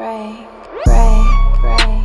break, break, break.